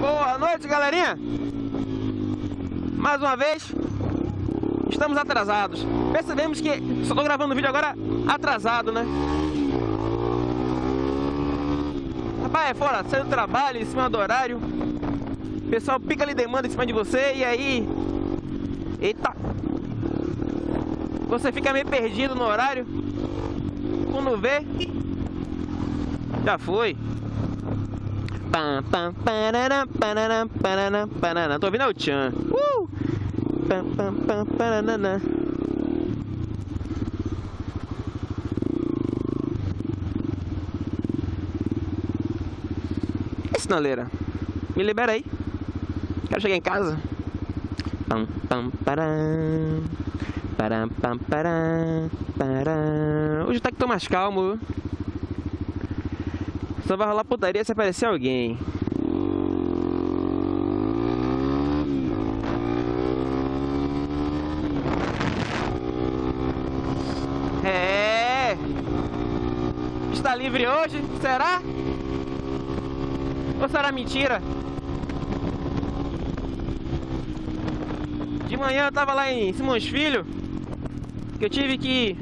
Boa noite, galerinha. Mais uma vez, estamos atrasados. Percebemos que só estou gravando o vídeo agora atrasado, né? Rapaz, é fora, sai do trabalho, em cima do horário. O pessoal pica ali demanda em cima de você e aí... Eita! Você fica meio perdido no horário. Quando vê... Já foi. Pam, pam, pararam, pararam, pararam, pararam. Tô ouvindo é o Tchan. Uh! Pam, pam, pam. E sinaleira? Me libera aí. Quero chegar em casa. Pam, pam, param. Param, pam, param. Hoje tá que tô mais calmo. Só vai rolar putaria se aparecer alguém. É. Está livre hoje? Será? Ou será mentira? De manhã eu tava lá em Simões Filho que eu tive que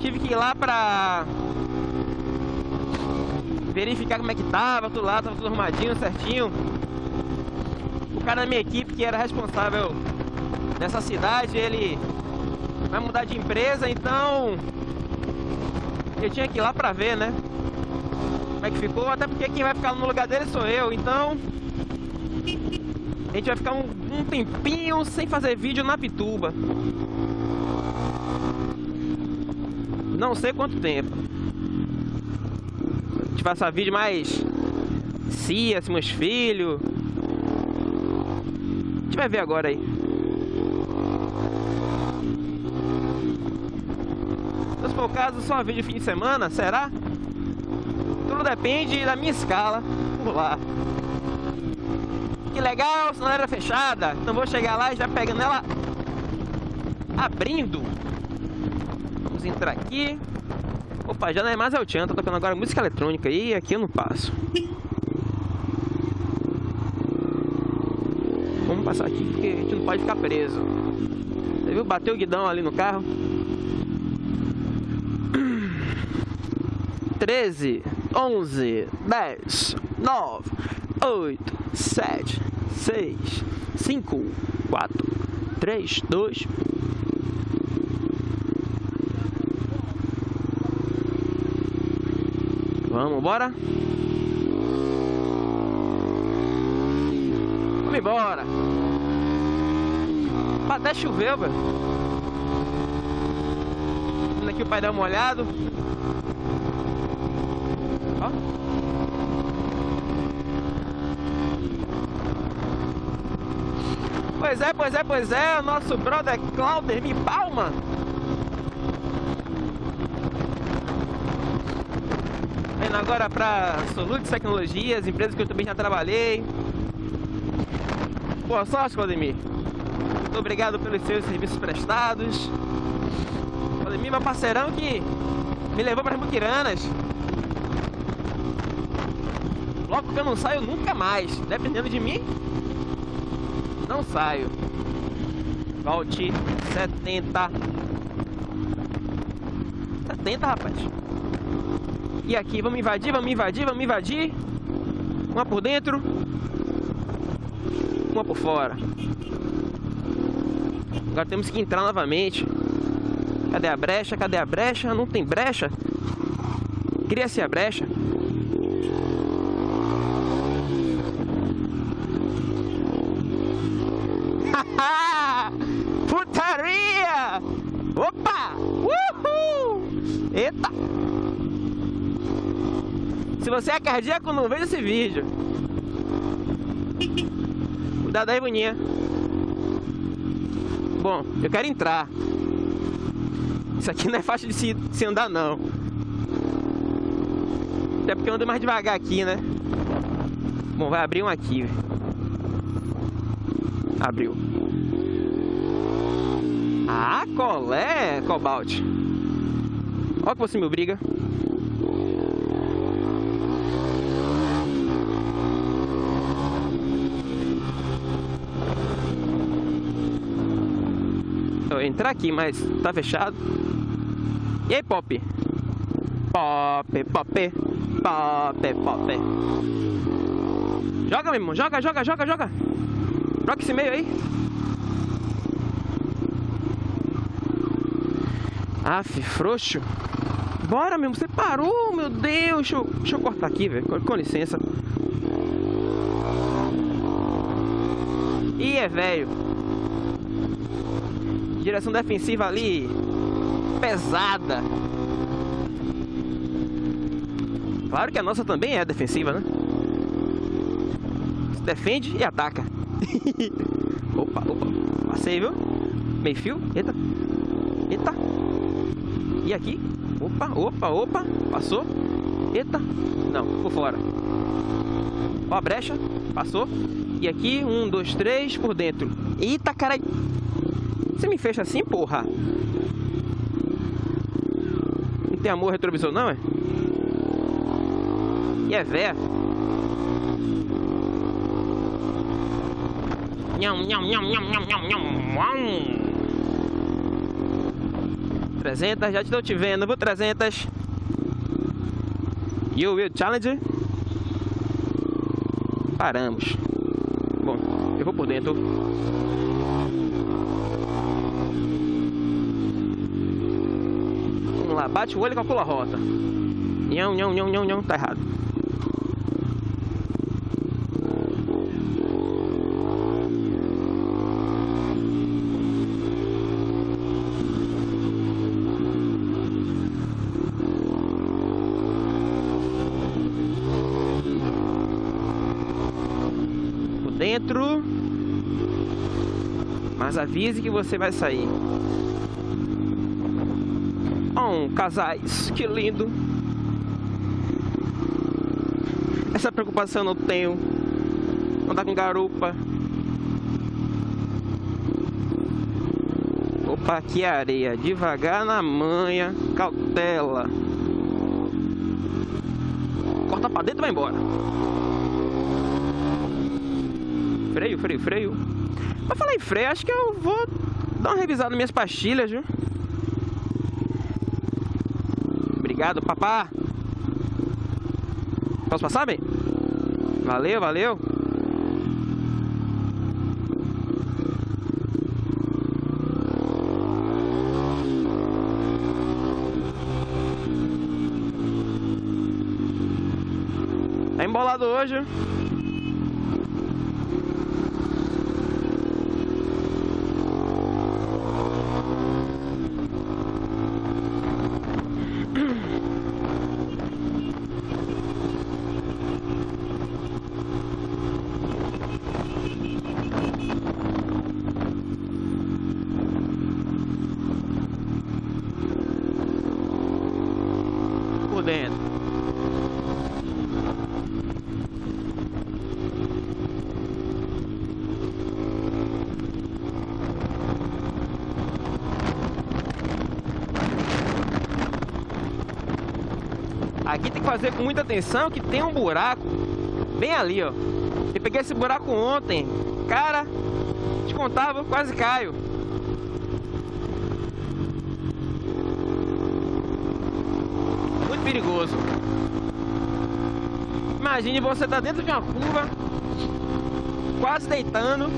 tive que ir lá pra verificar como é que tava, tudo lá, tava tudo arrumadinho, certinho. O cara da minha equipe que era responsável nessa cidade, ele vai mudar de empresa, então eu tinha que ir lá pra ver, né? Como é que ficou, até porque quem vai ficar no lugar dele sou eu, então a gente vai ficar um, um tempinho sem fazer vídeo na Pituba. Não sei quanto tempo. A gente vai fazer vídeo mais Cia, meus filhos. A gente vai ver agora aí. Se for o caso, só vídeo fim de semana, será? Tudo depende da minha escala por lá que legal, sinaleira fechada. Então vou chegar lá e já pegando ela abrindo. Vamos entrar aqui. Opa, já não é mais Chan, tô tocando agora música eletrônica e aqui eu não passo. Vamos passar aqui porque a gente não pode ficar preso. Você viu? Bateu o guidão ali no carro. 13, 11, 10, 9, 8, sete, seis, cinco, quatro, três, dois. Vamos embora. Vamos embora. Até choveu, velho. Aqui o pai dá uma olhada. Ó. Pois é, pois é, pois é, o nosso brother Clauder me palma. Indo agora para Solute Tecnologias, empresas que eu também já trabalhei. Boa sorte, Claudemir. Muito obrigado pelos seus serviços prestados. Claudemir, meu parceirão que me levou para as Muquiranas. Logo que eu não saio nunca mais, dependendo de mim, não saio. Volte 70. 70, rapaz. E aqui, vamos invadir, vamos invadir, vamos invadir. Uma por dentro. Uma por fora. Agora temos que entrar novamente. Cadê a brecha? Cadê a brecha? Não tem brecha? Cria-se a brecha. Putaria! Opa! Uhul! Eita! Se você é cardíaco, não veja esse vídeo. Cuidado aí, boninha. Bom, eu quero entrar. Isso aqui não é fácil de se, se andar, não. Até porque eu ando mais devagar aqui, né? Bom, vai abrir um aqui. Abriu. Ah, colé, Cobalt. Olha que você me obriga. Entrar aqui, mas tá fechado. E aí, Pop? Pop, Pop, Pop, Pop. Joga, meu irmão. Joga, joga, joga, joga. Joga esse meio aí. Aff, frouxo. Bora, meu. Você parou, meu Deus. Deixa eu, deixa eu cortar aqui, velho. Com, com licença. Ih, é velho. Direção defensiva ali. Pesada. Claro que a nossa também é defensiva, né? Se defende e ataca. opa, opa. Passei, viu? Meio fio. Eita. Eita. E aqui? Opa, opa, opa. Passou. Eita. Não, por fora. Ó a brecha. Passou. E aqui, um, dois, três, por dentro. Eita, cara. Você me fecha assim, porra? Não tem amor retrovisor, não, é? E é véia. Nham, nham, nham, nham, nham, nham, nham. 300, já estou te vendo, vou 300. You will challenge. Paramos. Bom, eu vou por dentro. Vamos lá, bate o olho e calcula a rota. Nhão, nhão, nhão, nhão, nhão, tá errado. dentro. Mas avise que você vai sair. Oh, casais, que lindo. Essa preocupação eu não tenho. Andar com garupa. Opa, é areia. Devagar na manha. Cautela. Corta pra dentro e vai embora. Freio, freio, freio. Pra falar em freio, acho que eu vou dar uma revisada nas minhas pastilhas, viu? Obrigado, papá. Posso passar, bem? Valeu, valeu. Tá embolado hoje. Aqui tem que fazer com muita atenção que tem um buraco bem ali, ó. Eu peguei esse buraco ontem. Cara, te contava, quase caio. Muito perigoso. Imagine você tá dentro de uma curva, quase deitando.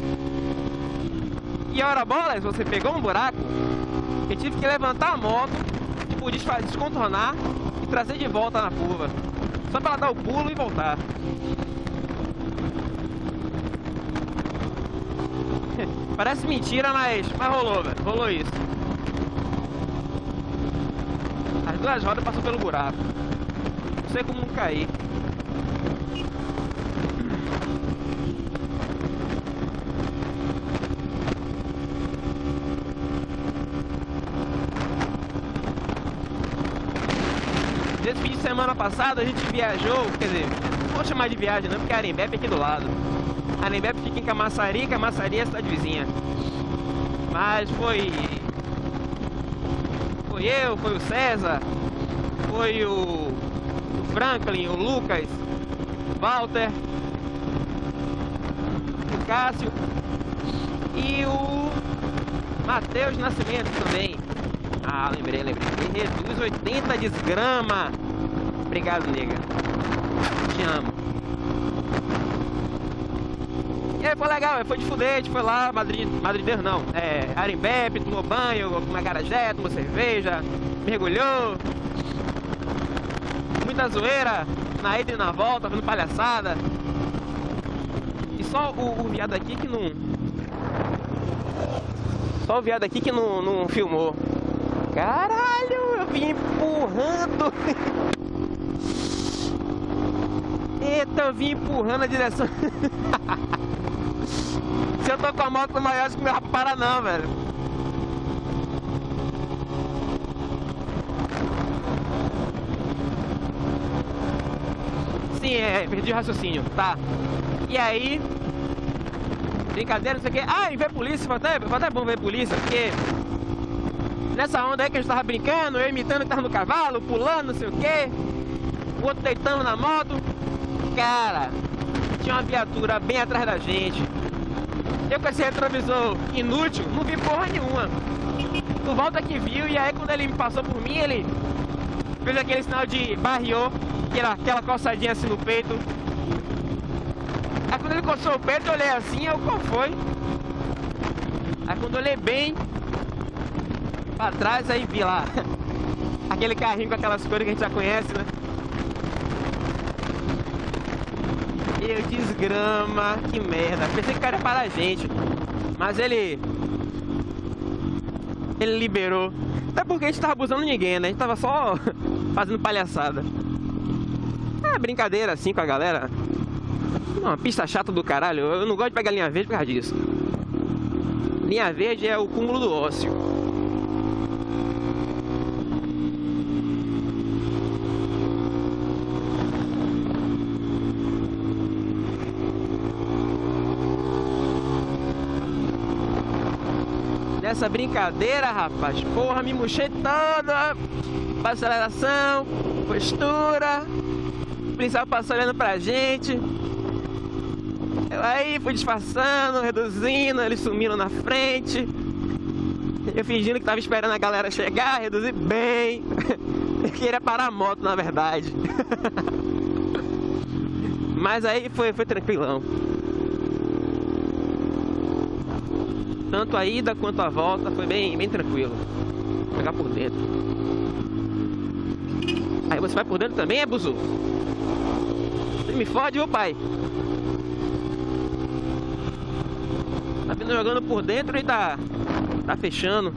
E a hora bola, você pegou um buraco, eu tive que levantar a moto, tipo, descontornar trazer de volta na curva. Só para dar o pulo e voltar. Parece mentira, mas, mas rolou, velho. Rolou isso. As duas rodas passam pelo buraco. Não sei como não cair. Semana passado a gente viajou, quer dizer, não vou chamar de viagem não, porque a Arembep é aqui do lado. A Arembep fica em Camaçari, Camaçari é a cidade vizinha. Mas foi... Foi eu, foi o César, foi o, o Franklin, o Lucas, o Walter, o Cássio e o Matheus Nascimento também. Ah, lembrei, lembrei. Reduz 80 desgrama. Obrigado, nega. Te amo. E aí, foi legal, foi de gente foi lá, Madrid, Madrid não, é, Arimbep, tomou banho, tomou carajé, tomou cerveja, mergulhou. Muita zoeira, na ida e na volta, fazendo palhaçada. E só o, o viado aqui que não... Só o viado aqui que não, não filmou. Caralho, eu vim empurrando. Eita, eu vim empurrando a direção. Se eu tô com a moto maior, acho que não vai parar não, velho. Sim, é, perdi o raciocínio, tá. E aí, brincadeira, não sei o que. Ah, e ver polícia, foi até, foi até bom ver polícia, porque nessa onda aí que a gente tava brincando, eu imitando que tava no cavalo, pulando, não sei o que. O outro deitando na moto. Cara, tinha uma viatura bem atrás da gente. Eu com esse retrovisor inútil, não vi porra nenhuma. Tu volta que viu, e aí quando ele me passou por mim, ele fez aquele sinal de barriou, que era aquela coçadinha assim no peito. Aí quando ele coçou o peito, eu olhei assim, eu, qual foi? Aí quando eu olhei bem pra trás, aí vi lá aquele carrinho com aquelas cores que a gente já conhece, né? Eu desgrama, que merda. Pensei que o cara ia parar a gente. Mas ele. Ele liberou. Até porque a gente tava abusando ninguém, né? A gente tava só fazendo palhaçada. É brincadeira assim com a galera. Uma pista chata do caralho. Eu não gosto de pegar linha verde por causa disso. Linha verde é o cúmulo do ócio. Nessa brincadeira, rapaz, porra, me murchei toda. Aceleração, postura. O policial passou olhando pra gente. Aí fui disfarçando, reduzindo, eles sumiram na frente. Eu fingindo que tava esperando a galera chegar, reduzi bem. Eu queria parar a moto, na verdade. Mas aí foi, foi tranquilão. Tanto a ida quanto a volta foi bem, bem tranquilo. Vou pegar por dentro. Aí você vai por dentro também, é buzu? Você me fode, ô pai. Tá vindo jogando por dentro e tá, tá fechando.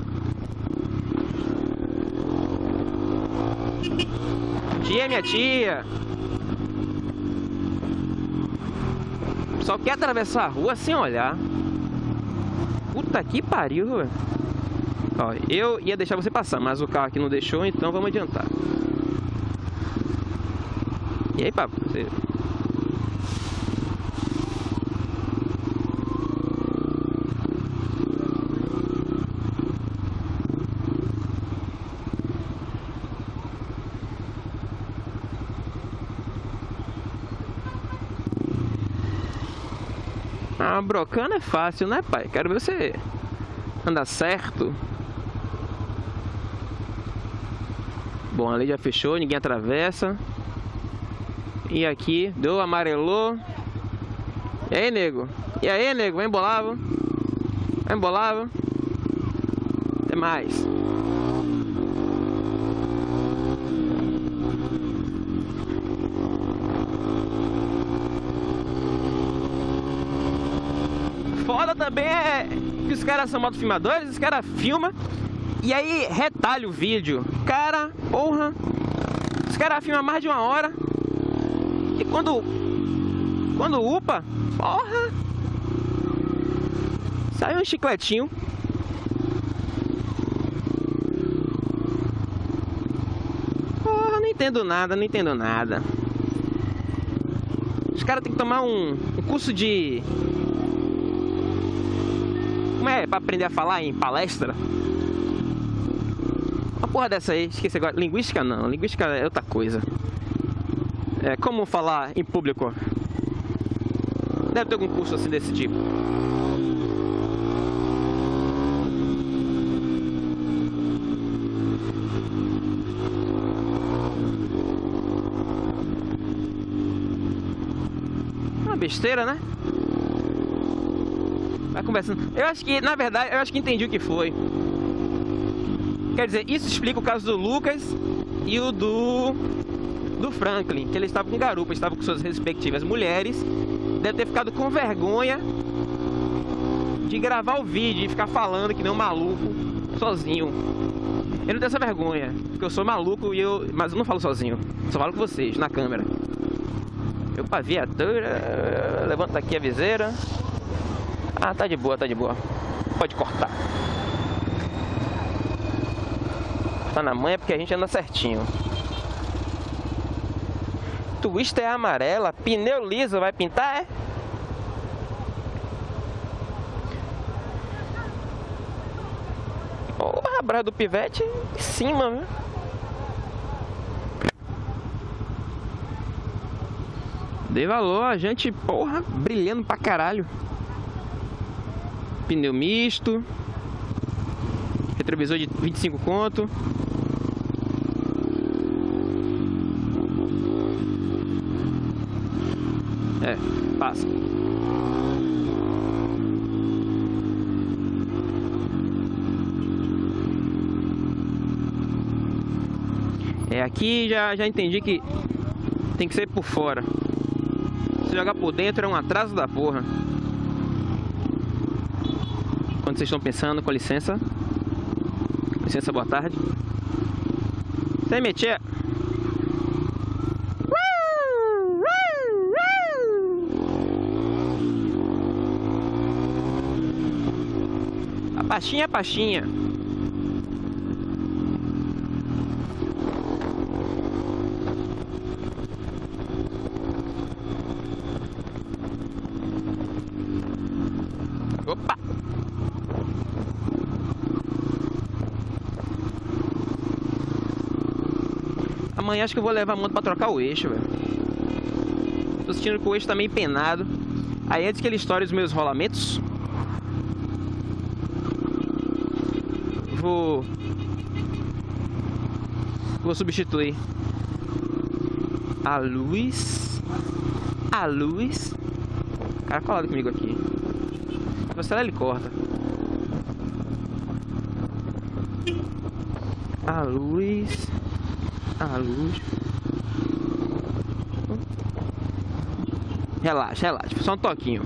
Tia, minha tia. Só quer atravessar a rua sem olhar. Puta que pariu, velho. Ó, eu ia deixar você passar, mas o carro aqui não deixou, então vamos adiantar. E aí, papo? Você... Ah, brocando é fácil, né, pai? Quero ver você andar certo. Bom, ali já fechou, ninguém atravessa. E aqui, deu, amarelou. E aí, nego? E aí, nego? Vem embolava. Vem. Até mais. Também é que os caras são motofilmadores, os caras filmam e aí retalha o vídeo. Cara, porra, os caras filmam mais de uma hora e quando, quando upa, porra, sai um chicletinho. Porra, não entendo nada, não entendo nada. Os caras têm que tomar um, um curso de como é pra aprender a falar em palestra? Uma porra dessa aí, esqueci agora. Linguística não, linguística é outra coisa. É, como falar em público? Deve ter algum curso assim desse tipo. É uma besteira, né? Conversando. Eu acho que, na verdade, eu acho que entendi o que foi. Quer dizer, isso explica o caso do Lucas e o do do Franklin, que ele estava com garupa, estava com suas respectivas mulheres, deve ter ficado com vergonha de gravar o vídeo e ficar falando que nem um maluco sozinho. Eu não tenho essa vergonha, porque eu sou maluco e eu, mas eu não falo sozinho, só falo com vocês na câmera. Opa, viatura, levanta aqui a viseira. Ah, tá de boa, tá de boa. Pode cortar. Tá na manha porque a gente anda certinho. Twister é amarela, pneu liso, vai pintar, é? Porra, braço do pivete em cima, viu? Dei valor, a gente, porra, brilhando pra caralho. Pneu misto. Retrovisor de 25 conto. É, passa. É, aqui já, já entendi que tem que ser por fora. Se jogar por dentro é um atraso da porra. Quando vocês estão pensando, com licença. Com licença, boa tarde. Sem meter. A pastinha é pastinha. Opa! Amanhã acho que eu vou levar a moto pra trocar o eixo, velho. Tô sentindo que o eixo tá meio penado. Aí antes que ele estoure os meus rolamentos, vou vou substituir a luz. A luz. Cara colado comigo aqui. Você ele corta. A luz a luz relaxa relaxa só um toquinho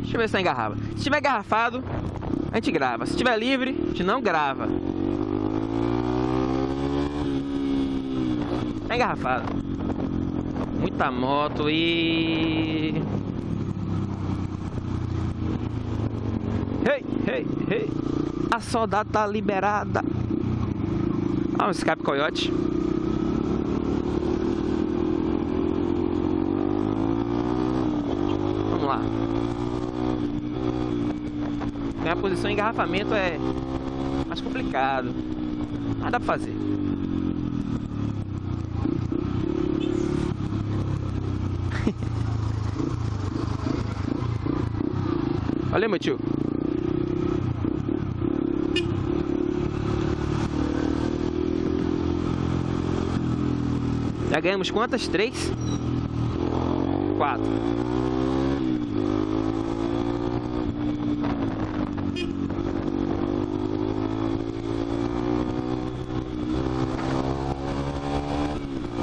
Deixa eu ver se tá engarrava. Se estiver garrafado, a gente grava. Se estiver livre, a gente não grava. Tá engarrafado. Muita moto e... Ei, ei, ei. A soldada tá liberada. Ah, um escape coiote. Vamos lá. Minha posição em engarrafamento é mais complicado. Mas dá pra fazer. Olha, meu tio. Já ganhamos quantas? Três? Quatro.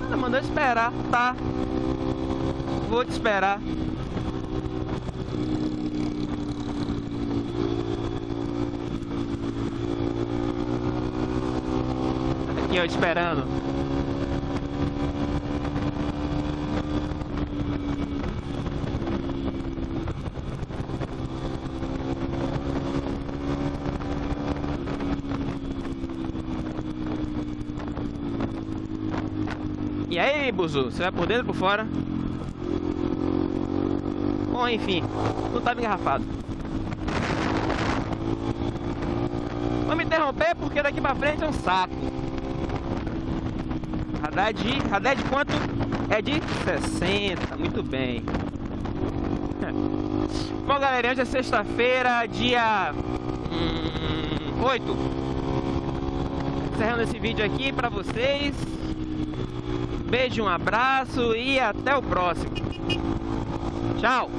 Ela mandou esperar, tá? Vou te esperar. Aqui, ó, esperando. E aí, Buzu, você vai por dentro ou por fora? Bom, enfim, não estava engarrafado. Me interromper porque daqui pra frente é um saco. Radar de, radar de quanto? É de 60, muito bem. Bom, galera, hoje é sexta-feira, dia hum, 8. Encerrando esse vídeo aqui pra vocês. Beijo, um abraço e até o próximo. Tchau!